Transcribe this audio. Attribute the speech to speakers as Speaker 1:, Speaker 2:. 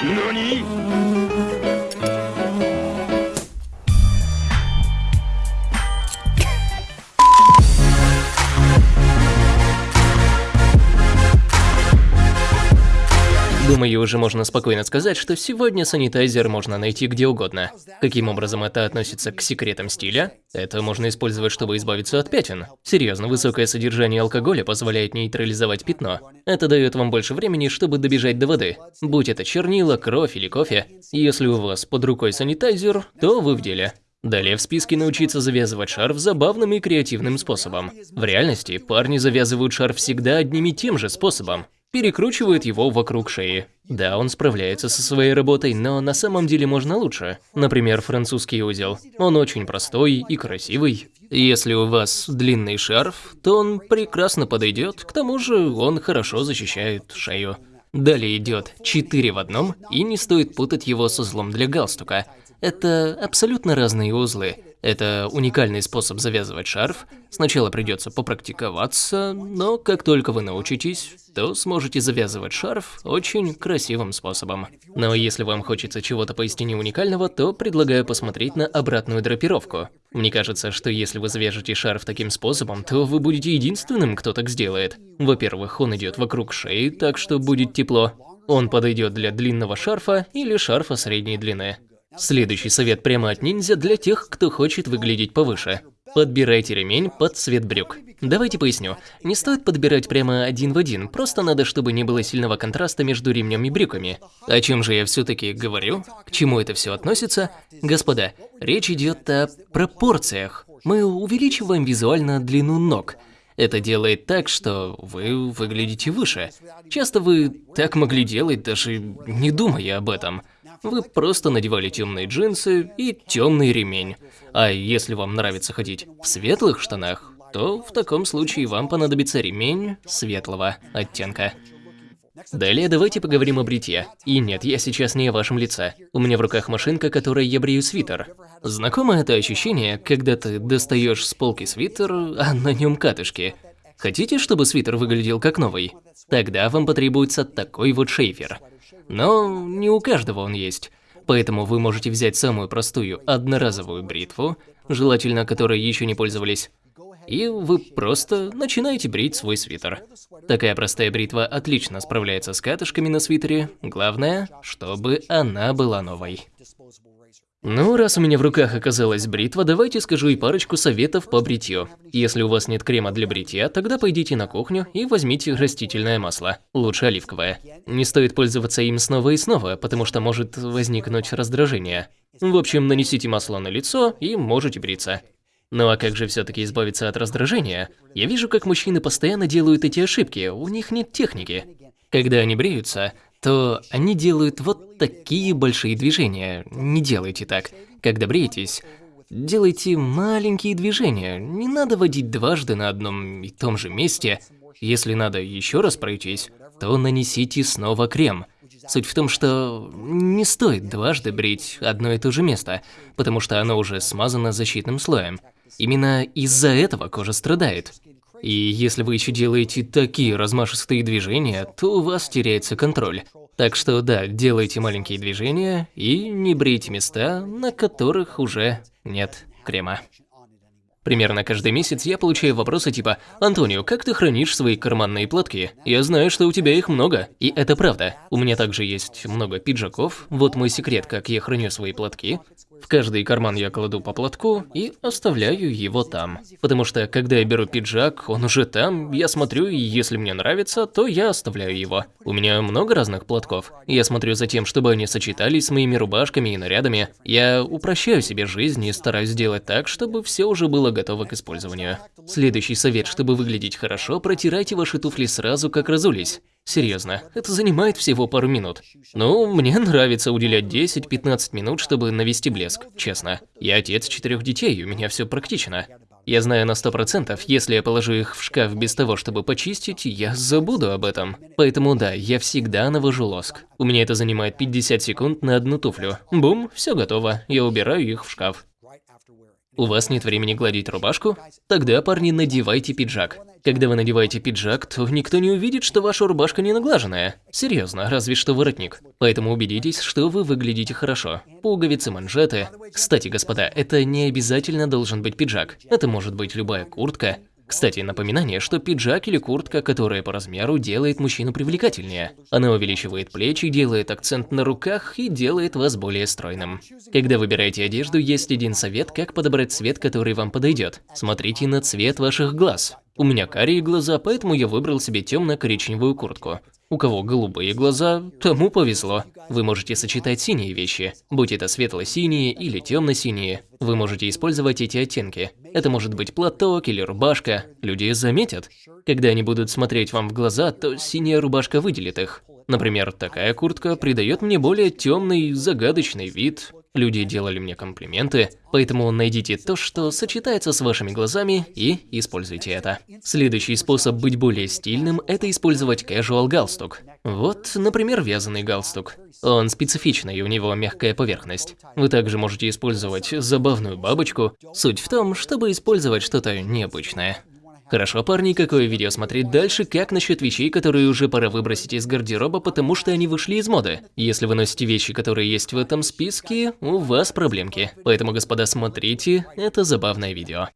Speaker 1: 何？Думаю, уже можно спокойно сказать, что сегодня санитайзер можно найти где угодно. Каким образом это относится к секретам стиля? Это можно использовать, чтобы избавиться от пятен. Серьезно, высокое содержание алкоголя позволяет нейтрализовать пятно. Это дает вам больше времени, чтобы добежать до воды. Будь это чернила, кровь или кофе. Если у вас под рукой санитайзер, то вы в деле. Далее в списке научиться завязывать шарф забавным и креативным способом. В реальности парни завязывают шарф всегда одним и тем же способом перекручивает его вокруг шеи. Да, он справляется со своей работой, но на самом деле можно лучше. Например, французский узел. Он очень простой и красивый. Если у вас длинный шарф, то он прекрасно подойдет, к тому же он хорошо защищает шею. Далее идет 4 в одном, и не стоит путать его с узлом для галстука. Это абсолютно разные узлы. Это уникальный способ завязывать шарф. Сначала придется попрактиковаться, но как только вы научитесь, то сможете завязывать шарф очень красивым способом. Но если вам хочется чего-то поистине уникального, то предлагаю посмотреть на обратную драпировку. Мне кажется, что если вы завяжете шарф таким способом, то вы будете единственным, кто так сделает. Во-первых, он идет вокруг шеи, так что будет тепло. Он подойдет для длинного шарфа или шарфа средней длины. Следующий совет прямо от ниндзя для тех, кто хочет выглядеть повыше. Подбирайте ремень под цвет брюк. Давайте поясню. Не стоит подбирать прямо один в один, просто надо, чтобы не было сильного контраста между ремнем и брюками. О чем же я все-таки говорю? К чему это все относится? Господа, речь идет о пропорциях. Мы увеличиваем визуально длину ног. Это делает так, что вы выглядите выше. Часто вы так могли делать, даже не думая об этом. Вы просто надевали темные джинсы и темный ремень. А если вам нравится ходить в светлых штанах, то в таком случае вам понадобится ремень светлого оттенка. Далее давайте поговорим о бритье. И нет, я сейчас не о вашем лице. У меня в руках машинка, которой я брею свитер. Знакомо это ощущение, когда ты достаешь с полки свитер, а на нем катышки. Хотите, чтобы свитер выглядел как новый? Тогда вам потребуется такой вот шейфер. Но не у каждого он есть. Поэтому вы можете взять самую простую одноразовую бритву, желательно которой еще не пользовались, и вы просто начинаете брить свой свитер. Такая простая бритва отлично справляется с катышками на свитере, главное, чтобы она была новой. Ну, раз у меня в руках оказалась бритва, давайте скажу и парочку советов по бритью. Если у вас нет крема для бритья, тогда пойдите на кухню и возьмите растительное масло, лучше оливковое. Не стоит пользоваться им снова и снова, потому что может возникнуть раздражение. В общем, нанесите масло на лицо и можете бриться. Ну а как же все-таки избавиться от раздражения? Я вижу, как мужчины постоянно делают эти ошибки, у них нет техники. Когда они бреются, то они делают вот такие большие движения. Не делайте так. Когда бреетесь, делайте маленькие движения. Не надо водить дважды на одном и том же месте. Если надо еще раз пройтись, то нанесите снова крем. Суть в том, что не стоит дважды брить одно и то же место, потому что оно уже смазано защитным слоем. Именно из-за этого кожа страдает. И если вы еще делаете такие размашистые движения, то у вас теряется контроль. Так что да, делайте маленькие движения и не брейте места, на которых уже нет крема. Примерно каждый месяц я получаю вопросы типа «Антонио, как ты хранишь свои карманные платки? Я знаю, что у тебя их много». И это правда. У меня также есть много пиджаков. Вот мой секрет, как я храню свои платки. В каждый карман я кладу по платку и оставляю его там. Потому что, когда я беру пиджак, он уже там, я смотрю, и если мне нравится, то я оставляю его. У меня много разных платков. Я смотрю за тем, чтобы они сочетались с моими рубашками и нарядами. Я упрощаю себе жизнь и стараюсь сделать так, чтобы все уже было готово к использованию. Следующий совет, чтобы выглядеть хорошо, протирайте ваши туфли сразу, как разулись. Серьезно, это занимает всего пару минут. Ну, мне нравится уделять 10-15 минут, чтобы навести блеск, честно. Я отец четырех детей, у меня все практично. Я знаю на сто процентов, если я положу их в шкаф без того, чтобы почистить, я забуду об этом. Поэтому да, я всегда навожу лоск. У меня это занимает 50 секунд на одну туфлю. Бум, все готово, я убираю их в шкаф. У вас нет времени гладить рубашку? Тогда, парни, надевайте пиджак. Когда вы надеваете пиджак, то никто не увидит, что ваша рубашка не наглаженная. Серьезно, разве что воротник. Поэтому убедитесь, что вы выглядите хорошо. Пуговицы, манжеты. Кстати, господа, это не обязательно должен быть пиджак. Это может быть любая куртка, кстати, напоминание, что пиджак или куртка, которая по размеру делает мужчину привлекательнее. Она увеличивает плечи, делает акцент на руках и делает вас более стройным. Когда выбираете одежду, есть один совет, как подобрать цвет, который вам подойдет. Смотрите на цвет ваших глаз. У меня карие глаза, поэтому я выбрал себе темно-коричневую куртку. У кого голубые глаза, тому повезло. Вы можете сочетать синие вещи, будь это светло-синие или темно-синие. Вы можете использовать эти оттенки. Это может быть платок или рубашка. Люди заметят. Когда они будут смотреть вам в глаза, то синяя рубашка выделит их. Например, такая куртка придает мне более темный, загадочный вид, Люди делали мне комплименты, поэтому найдите то, что сочетается с вашими глазами и используйте это. Следующий способ быть более стильным – это использовать casual галстук. Вот, например, вязаный галстук. Он специфичный, у него мягкая поверхность. Вы также можете использовать забавную бабочку. Суть в том, чтобы использовать что-то необычное. Хорошо, парни, какое видео смотреть дальше? Как насчет вещей, которые уже пора выбросить из гардероба, потому что они вышли из моды? Если вы носите вещи, которые есть в этом списке, у вас проблемки. Поэтому, господа, смотрите, это забавное видео.